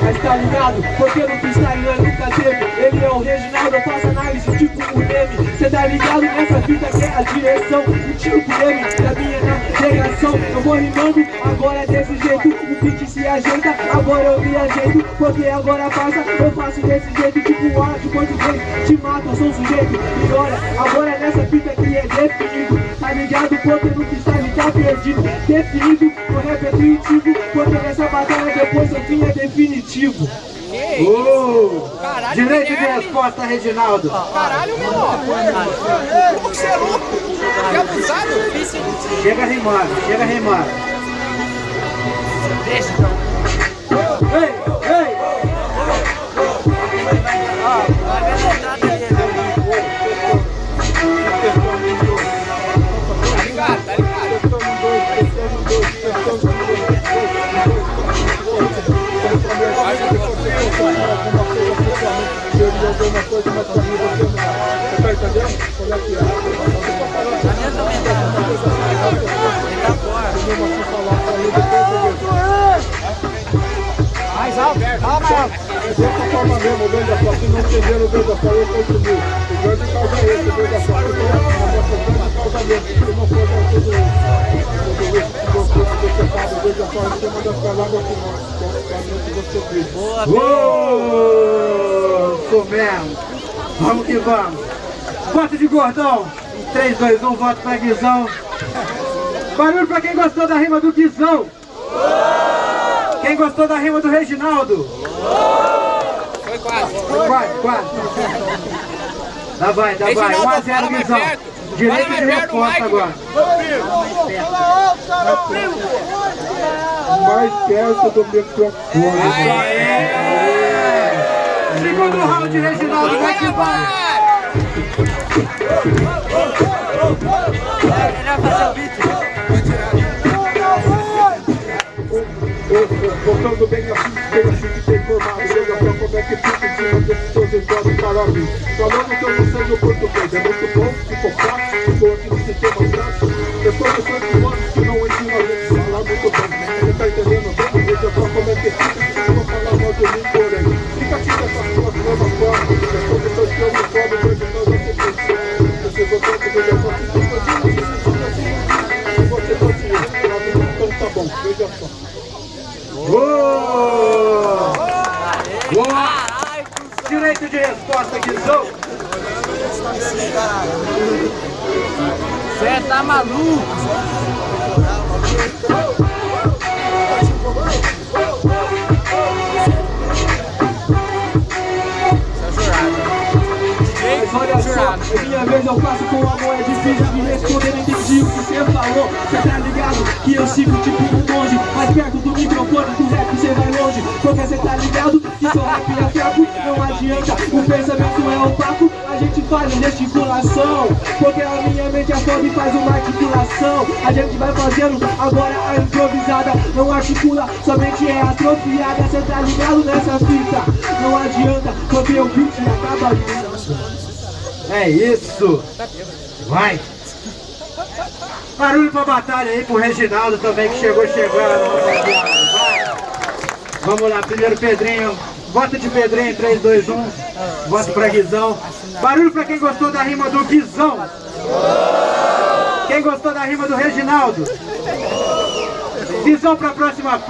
Mas tá ligado? Porque no freestyle nós nunca teve Ele é o Reginaldo, eu faço análise tipo o Neme Cê tá ligado? Nessa fita que é a direção. O tipo Neme da minha navegação Eu vou rimando, agora é desse jeito. O beat se ajeita, agora eu me ajeito. Porque agora passa, eu faço desse jeito. Tipo o de português, te mata, eu sou um sujeito. E olha, agora é nessa fita que é definido. Tá ligado? Porque no freestyle perdido Definido, o rap é intuitivo Porque nessa batalha depois o fim é definitivo Caralho, Direito de resposta, Reginaldo. Caralho, menor. Como que você é louco? Que abusado. Chega rimando, chega rimando. Deixa então. Ei, teoria alguma coisa, mas pra mim você não. Você tá entendendo? Como é que é? A minha também tá. Ele tá fora. Eu mesmo assim falar pra mim depois Mais alto, calma, forma mesmo, o beija-flor, se não entenderam o beija-flor, eu continuo. O grande causa é esse, o beija-flor. Eu tô a nossa grande causa mesmo, se não for isso. Tudo isso o. Boa, Boa! Isso mesmo. Vamos que vamos. Voto de gordão. 3, 2, 1, voto pra Guizão. Barulho pra quem gostou da rima do Guizão. Quem gostou da rima do Reginaldo? Foi quase. Foi quase, quase. Dá vai, dá vai. 1 a 0 Guizão. Direito de resposta agora. Fala alto, cara, primo! mais perto do microfone. Segundo round, Reginaldo, vai que vai. Ele vai fazer o beat. Voltando bem assim, bem assim tem formado Chega pra como é que fica em cima desses seus para mim Falando que eu não sei o português É muito Boa! Boa! Direito de resposta, Guizão. Você tá maluco? Olha só, é minha vez eu faço com amor É difícil de responder, entendi o que você falou Cê tá ligado que eu sigo tipo Porque cê tá ligado que seu rap é fraco Não adianta, o pensamento é opaco A gente faz gesticulação Porque a minha mente é foda e faz uma articulação A gente vai fazendo agora a improvisada Não articula, somente é atrofiada Cê tá ligado nessa fita Não adianta, porque o beat acaba É isso. Vai. Barulho pra batalha aí pro Reginaldo também que chegou chegando. Vamos lá, primeiro Pedrinho. Voto de Pedrinho, 3, 2, 1. Voto pra Guizão. Barulho pra quem gostou da rima do Guizão. Quem gostou da rima do Reginaldo? Guizão pra próxima.